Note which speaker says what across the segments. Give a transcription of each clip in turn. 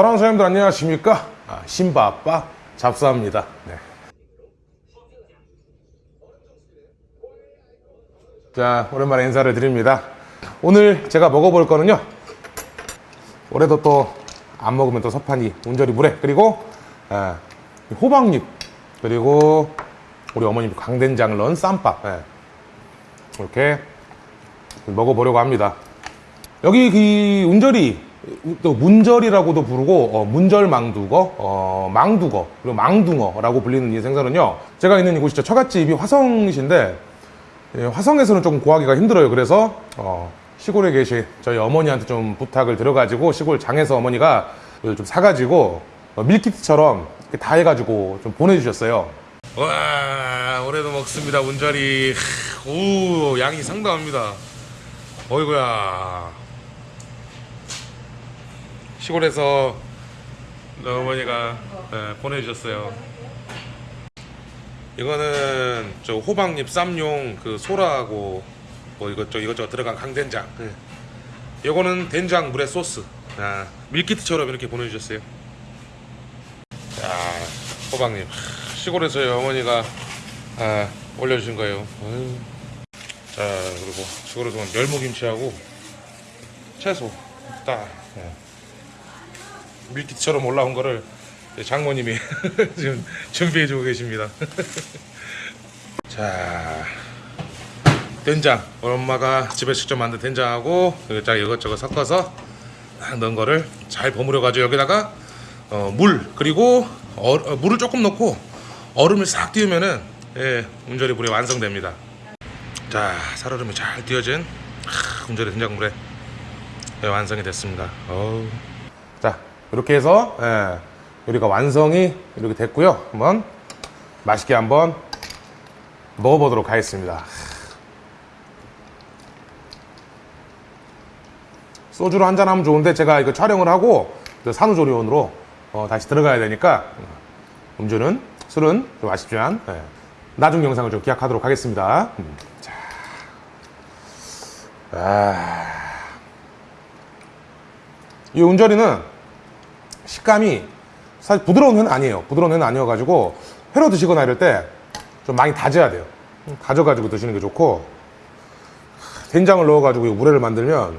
Speaker 1: 사랑하는 사람들 안녕하십니까? 아, 신바 아빠 잡사입니다. 네. 자, 오랜만에 인사를 드립니다. 오늘 제가 먹어볼 거는요. 올해도 또 안 먹으면 또 섭하니 운절이 물에 그리고 아, 호박잎 그리고 우리 어머님 강된장을 넣은 쌈밥 예. 이렇게 먹어보려고 합니다. 여기 그 운절이 또 문절이라고도 부르고 어, 문절망두거, 어, 망두거 그리고 망둥어라고 불리는 이 생선은요. 제가 있는 이곳이 처갓집이 화성이신데 예, 화성에서는 조금 구하기가 힘들어요. 그래서 어, 시골에 계신 저희 어머니한테 좀 부탁을 드려가지고 시골 장에서 어머니가 좀 사가지고 어, 밀키트처럼 다 해가지고 좀 보내주셨어요. 와 올해도 먹습니다 운절이 오 양이 상당합니다. 어이구야 시골에서 어머니가 예, 보내주셨어요. 이거는 저 호박잎 쌈용 그 소라하고 뭐 이것저 이것저것 들어간 강된장. 이거는 된장 물에 소스. 아, 밀키트처럼 이렇게 보내주셨어요. 자, 호박잎 시골에서 어머니가 아, 올려주신 거예요. 어휴. 자 그리고 시골에서 온 열무김치하고 채소 딱 예. 밀키트처럼 올라온 거를 장모님이 지금 준비해 주고 계십니다. 자 된장 엄마가 집에 직접 만든 된장하고 이것저것 섞어서 딱 넣은 거를 잘 버무려 가지고 여기다가 어, 물 그리고 어, 어, 물을 조금 넣고 얼음을 싹 띄우면은 예, 운절이 물이 완성됩니다. 자 살얼음이 잘 띄어진 하, 운절이 된장물에 예, 완성이 됐습니다. 어우. 자 이렇게 해서 예, 요리가 완성이 이렇게 됐고요. 한번 맛있게 한번 먹어보도록 하겠습니다. 소주로 한잔 하면 좋은데 제가 이거 촬영을 하고 그 산후조리원으로 어, 다시 들어가야 되니까 음주는 술은 좀 아쉽지만 예, 나중 영상을 좀 기약하도록 하겠습니다. 음, 자, 아, 이 운절이는 식감이 사실 부드러운 회는 아니에요. 부드러운 회는 아니어가지고 회로 드시거나 이럴 때 좀 많이 다져야 돼요. 음, 다져가지고 드시는 게 좋고 된장을 넣어가지고 이 물회를 만들면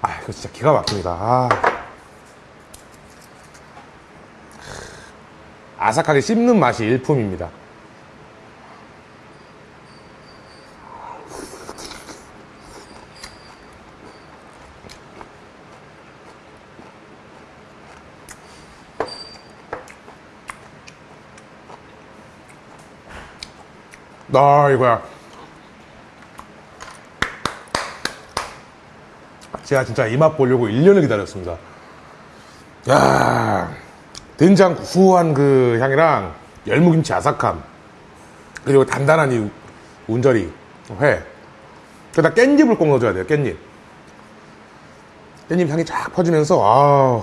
Speaker 1: 아 이거 진짜 기가 막힙니다. 아. 아삭하게 씹는 맛이 일품입니다. 아 이거야. 제가 진짜 이 맛 보려고 1년을 기다렸습니다. 야 된장 구수한 그 향이랑 열무김치 아삭함 그리고 단단한 이 운절이 회 그다 깻잎을 꼭 넣어줘야 돼요 깻잎 깻잎 향이 쫙 퍼지면서 아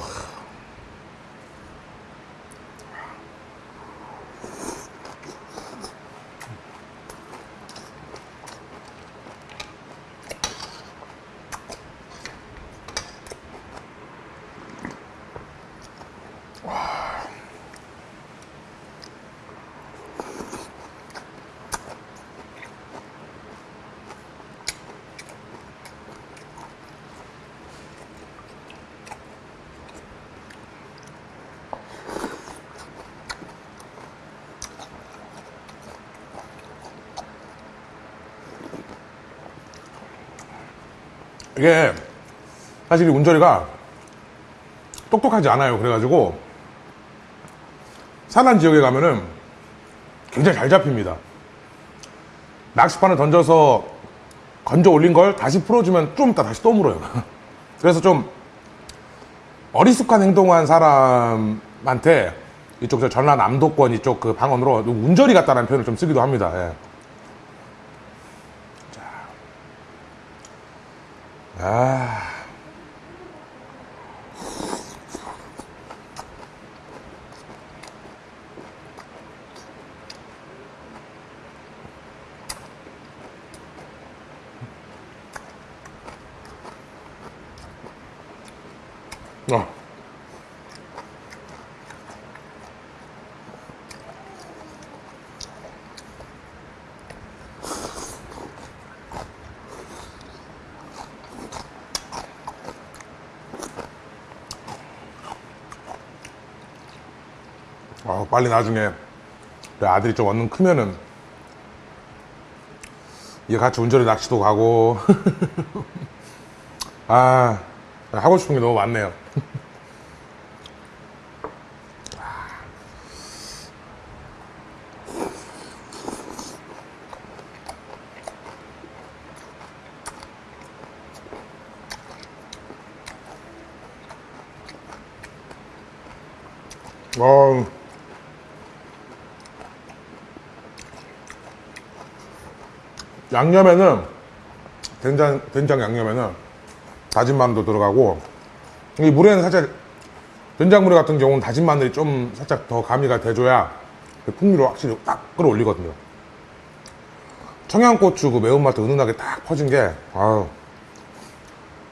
Speaker 1: 이게 사실 이 운절이가 똑똑하지 않아요. 그래가지고 산한 지역에 가면은 굉장히 잘 잡힙니다. 낚시판을 던져서 건져 올린 걸 다시 풀어주면 좀 이따 다시 또 물어요. 그래서 좀 어리숙한 행동한 사람한테 이쪽 저 전라 남도권 이쪽 그 방언으로 운절이 같다는 표현을 좀 쓰기도 합니다. 예. 아. 아. 빨리 나중에 내 아들이 좀 얼른 크면은 얘 같이 운전에 낚시도 가고. 아 하고 싶은 게 너무 많네요 어, 양념에는 된장 된장 양념에는 다진 마늘도 들어가고 이 물에는 살짝 된장물회 같은 경우는 다진 마늘이 좀 살짝 더 가미가 돼줘야 그 풍미를 확실히 딱 끌어올리거든요. 청양고추 그 매운맛도 은은하게 딱 퍼진 게 아유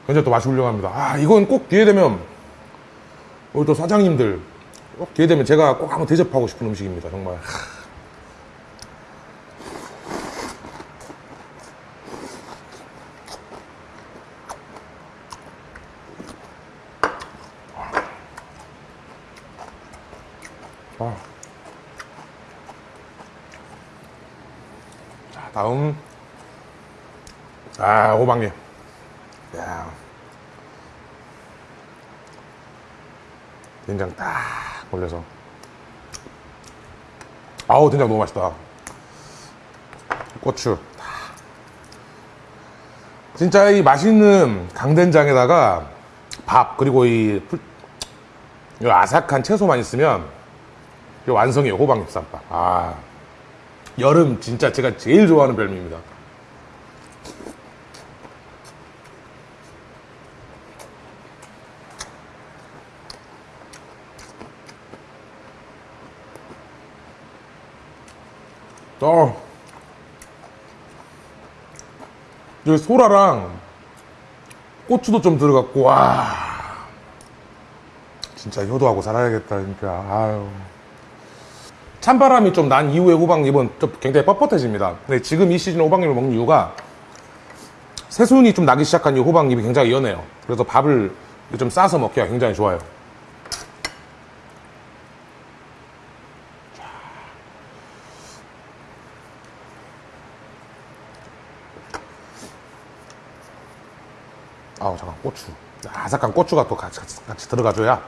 Speaker 1: 굉장히 또 맛이 훌륭합니다. 아 이건 꼭 기회 되면 우리 또 사장님들 꼭 기회 되면 제가 꼭 한번 대접하고 싶은 음식입니다. 정말. 자, 다음. 아, 호박님. 야. 된장 딱 올려서. 아우, 된장 너무 맛있다. 고추. 딱. 진짜 이 맛있는 강된장에다가 밥, 그리고 이, 풀- 이 아삭한 채소만 있으면 이게 완성이에요 호박 잎 쌈밥 아 여름 진짜 제가 제일 좋아하는 별미입니다. 어. 여기 소라랑 고추도 좀 들어갔고 와. 진짜 효도하고 살아야겠다 진짜 아유 찬바람이 좀 난 이후에 호박잎은 좀 굉장히 뻣뻣해집니다. 근데 지금 이 시즌에 호박잎을 먹는 이유가 새순이 좀 나기 시작한 이 호박잎이 굉장히 연해요. 그래서 밥을 좀 싸서 먹기가 굉장히 좋아요. 아우 잠깐 고추 아삭한 고추가 또 같이, 같이, 같이 들어가줘야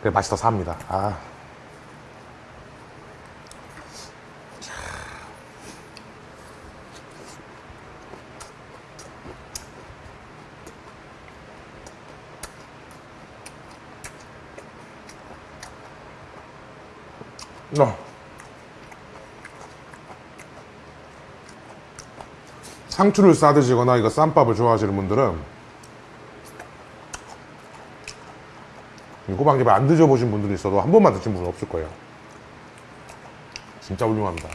Speaker 1: 그래 맛이 더 삽니다. 아. 어. 상추를 싸 드시거나 이거 쌈밥을 좋아하시는 분들은 이 호박잎을 안 드셔보신 분들이 있어도 한 번만 드신 분은 없을 거예요. 진짜 훌륭합니다.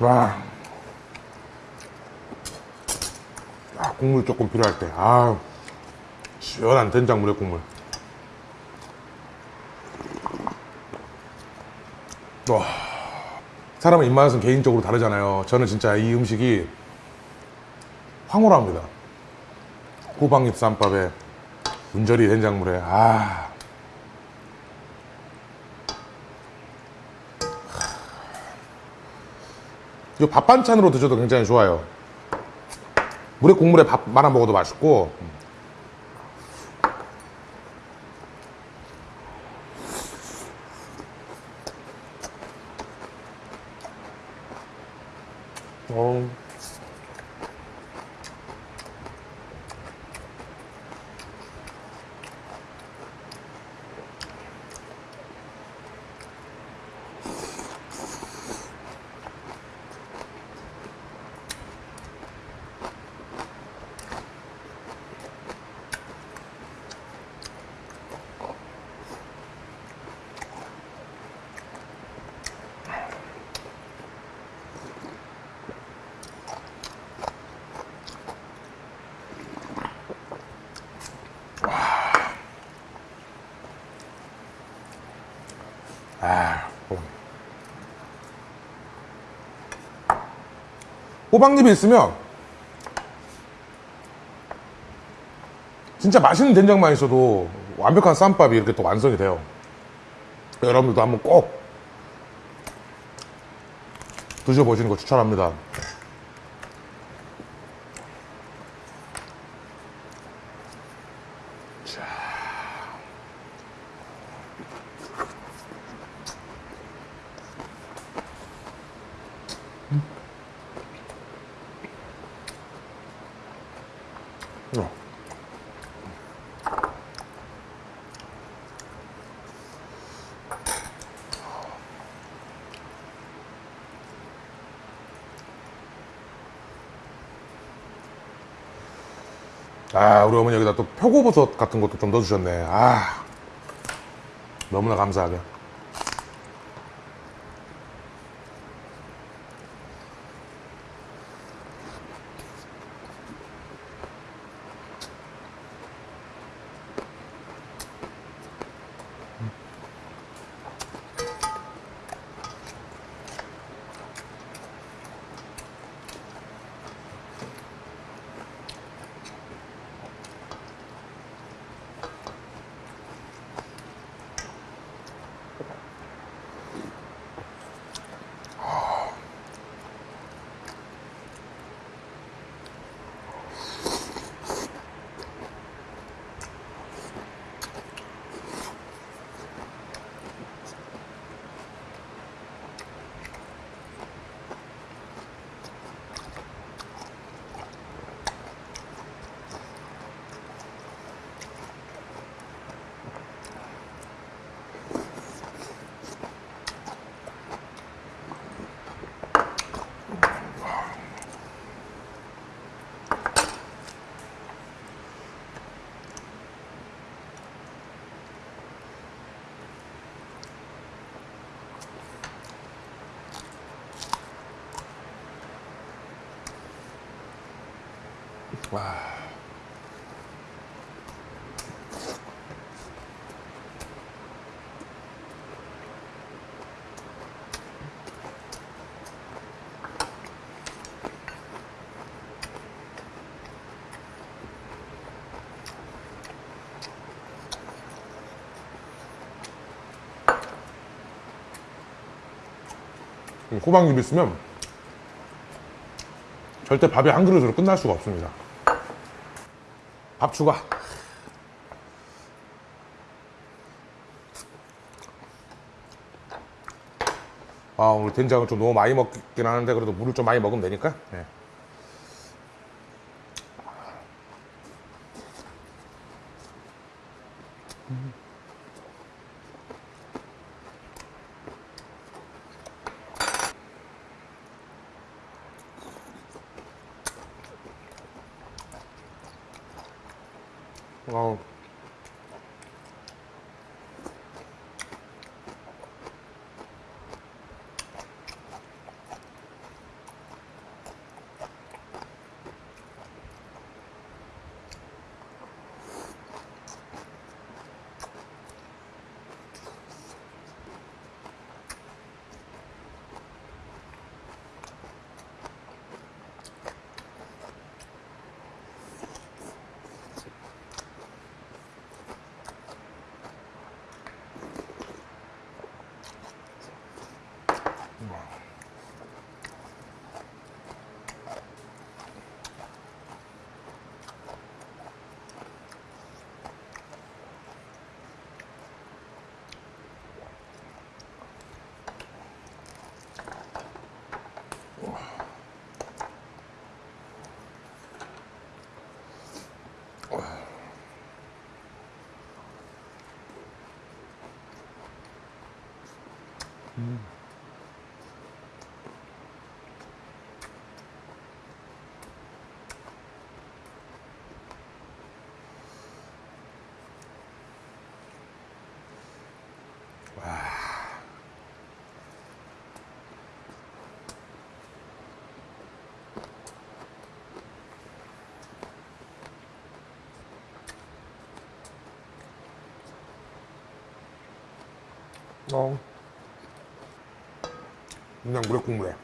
Speaker 1: 와. 아, 국물 조금 필요할 때. 아, 시원한 된장물에 국물. 와. 사람의 입맛은 개인적으로 다르잖아요. 저는 진짜 이 음식이 황홀합니다. 호박잎 쌈밥에 운절이 된장물에 아. 이거 밥 반찬으로 드셔도 굉장히 좋아요. 물에 국물에 밥 말아 먹어도 맛있고. 호박잎이 있으면 진짜 맛있는 된장만 있어도 완벽한 쌈밥이 이렇게 또 완성이 돼요. 여러분들도 한번 꼭 드셔보시는 거 추천합니다. 아, 우리 어머니 여기다 또 표고버섯 같은 것도 좀 넣어주셨네. 아, 너무나 감사하게. 와. 음, 호박잎 있으면 절대 밥이 한 그릇으로 끝날 수가 없습니다. 밥 추가. 아, 오늘 된장을 좀 너무 많이 먹긴 하는데 그래도 물을 좀 많이 먹으면 되니까. 네. 어. 어. 그냥 물에 국물에.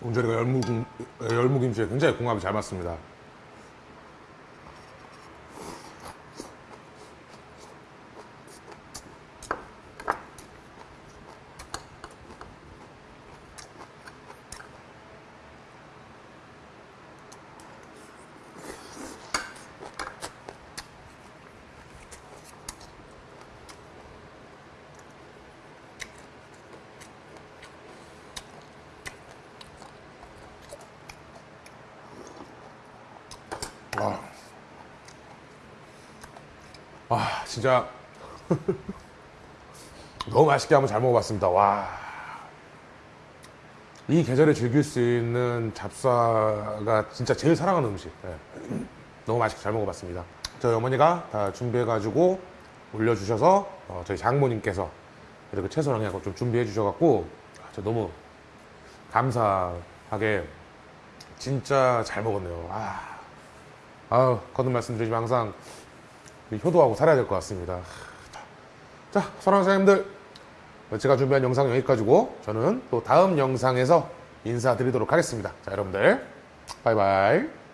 Speaker 1: 온절이가 열무김, 열무김치에 굉장히 궁합이 잘 맞습니다. 진짜 너무 맛있게 한번 잘 먹어봤습니다. 와. 이 계절에 즐길 수 있는 잡사가 진짜 제일 사랑하는 음식. 예. 너무 맛있게 잘 먹어봤습니다. 저희 어머니가 다 준비해가지고 올려주셔서 어, 저희 장모님께서 이렇게 채소랑 해갖고 좀 준비해 주셔갖고 아, 저 너무 감사하게 진짜 잘 먹었네요. 아, 아우 거듭 말씀드리지만 항상 효도하고 살아야 될 것 같습니다. 자, 사랑하는 사장님들 제가 준비한 영상 여기까지고 저는 또 다음 영상에서 인사드리도록 하겠습니다. 자, 여러분들 바이바이.